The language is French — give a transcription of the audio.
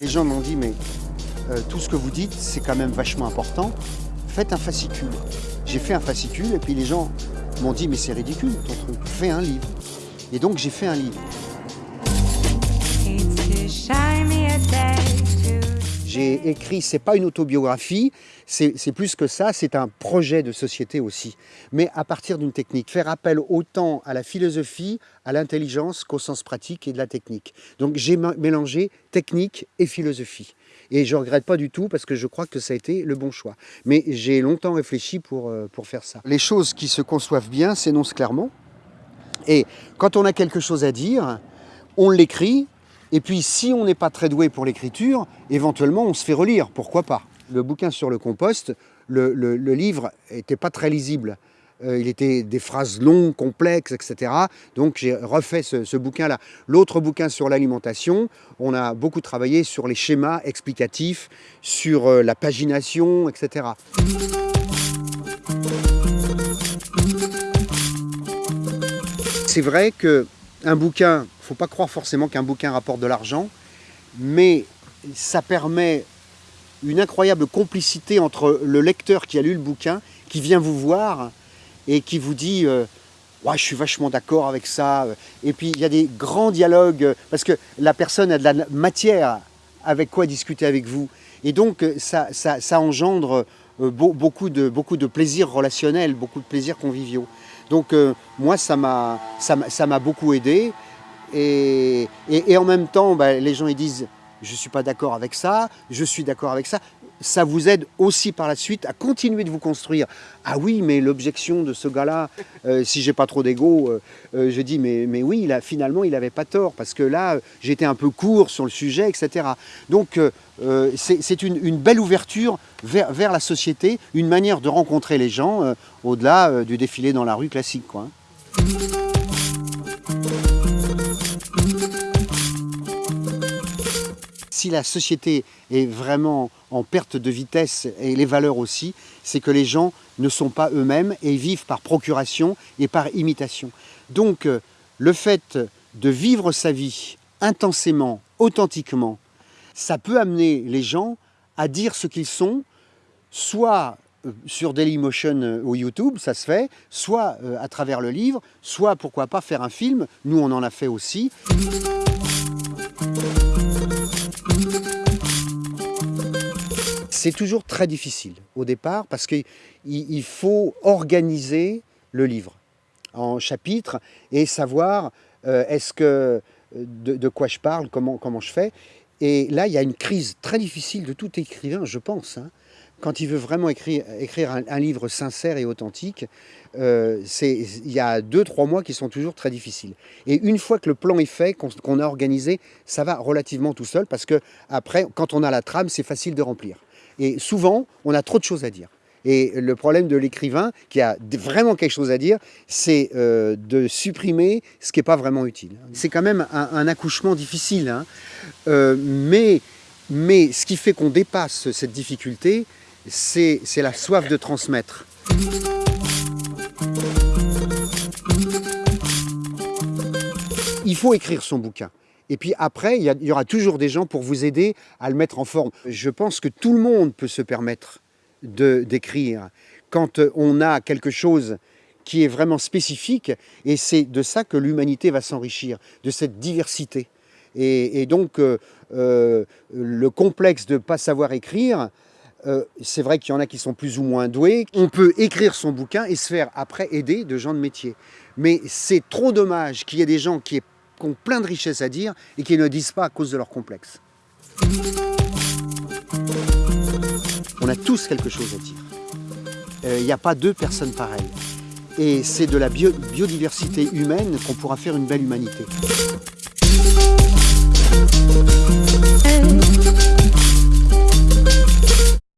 Les gens m'ont dit, mais euh, tout ce que vous dites, c'est quand même vachement important. Faites un fascicule. J'ai fait un fascicule et puis les gens m'ont dit, mais c'est ridicule ton truc, fais un livre. Et donc j'ai fait un livre. J'ai écrit, c'est pas une autobiographie, c'est plus que ça, c'est un projet de société aussi. Mais à partir d'une technique, faire appel autant à la philosophie, à l'intelligence qu'au sens pratique et de la technique. Donc j'ai mélangé technique et philosophie. Et je regrette pas du tout parce que je crois que ça a été le bon choix. Mais j'ai longtemps réfléchi pour, euh, pour faire ça. Les choses qui se conçoivent bien s'énoncent clairement. Et quand on a quelque chose à dire, on l'écrit, et puis si on n'est pas très doué pour l'écriture, éventuellement on se fait relire, pourquoi pas. Le bouquin sur le compost, le, livre n'était pas très lisible. Euh, il était des phrases longues, complexes, etc. Donc j'ai refait ce, bouquin-là. L'autre bouquin sur l'alimentation, on a beaucoup travaillé sur les schémas explicatifs, sur euh, la pagination, etc. C'est vrai qu'un bouquin faut pas croire forcément qu'un bouquin rapporte de l'argent, mais ça permet une incroyable complicité entre le lecteur qui a lu le bouquin, qui vient vous voir et qui vous dit euh, ouais, je suis vachement d'accord avec ça ». Et puis il y a des grands dialogues, parce que la personne a de la matière avec quoi discuter avec vous. Et donc ça, ça, engendre euh, beaucoup de, beaucoup de plaisirs relationnels, beaucoup de plaisirs conviviaux. Donc euh, moi, ça m'a beaucoup aidé. Et, en même temps, bah, les gens ils disent je ne suis pas d'accord avec ça, je suis d'accord avec ça. Ça vous aide aussi par la suite à continuer de vous construire. Ah oui, mais l'objection de ce gars-là, euh, si j'ai pas trop d'ego, euh, euh, je dis mais, mais oui, finalement il n'avait pas tort parce que là j'étais un peu court sur le sujet, etc. Donc c'est une, belle ouverture vers, la société, une manière de rencontrer les gens au-delà du défilé dans la rue classique. Quoi. Si la société est vraiment en perte de vitesse et les valeurs aussi, c'est que les gens ne sont pas eux-mêmes et vivent par procuration et par imitation. Donc euh, le fait de vivre sa vie intensément, authentiquement, ça peut amener les gens à dire ce qu'ils sont, soit euh, sur Dailymotion euh, ou YouTube, ça se fait, soit à travers le livre, soit pourquoi pas faire un film, nous on en a fait aussi. C'est toujours très difficile au départ parce qu'il faut organiser le livre en chapitres et savoir euh, est-ce que de, quoi je parle, comment, comment je fais. Et là, il y a une crise très difficile de tout écrivain, je pense. Hein. Quand il veut vraiment écrire, écrire un, livre sincère et authentique, euh, il y a deux, trois mois qui sont toujours très difficiles. Et une fois que le plan est fait, qu'on a organisé, ça va relativement tout seul parce que après, quand on a la trame, c'est facile de remplir. Et souvent, on a trop de choses à dire. Et le problème de l'écrivain, qui a vraiment quelque chose à dire, c'est euh, de supprimer ce qui n'est pas vraiment utile. C'est quand même un, accouchement difficile, hein. euh, mais, mais ce qui fait qu'on dépasse cette difficulté, c'est la soif de transmettre. Il faut écrire son bouquin. Et puis après, il y, aura toujours des gens pour vous aider à le mettre en forme. Je pense que tout le monde peut se permettre d'écrire quand on a quelque chose qui est vraiment spécifique, et c'est de ça que l'humanité va s'enrichir, de cette diversité. Et, donc, euh, euh, le complexe de ne pas savoir écrire, euh, c'est vrai qu'il y en a qui sont plus ou moins doués. On peut écrire son bouquin et se faire après aider de gens de métier. Mais c'est trop dommage qu'il y ait des gens qui aient qui ont plein de richesses à dire et qui ne disent pas à cause de leur complexe. On a tous quelque chose à dire. Euh, il n'y a pas deux personnes pareilles. Et c'est de la biodiversité humaine qu'on pourra faire une belle humanité.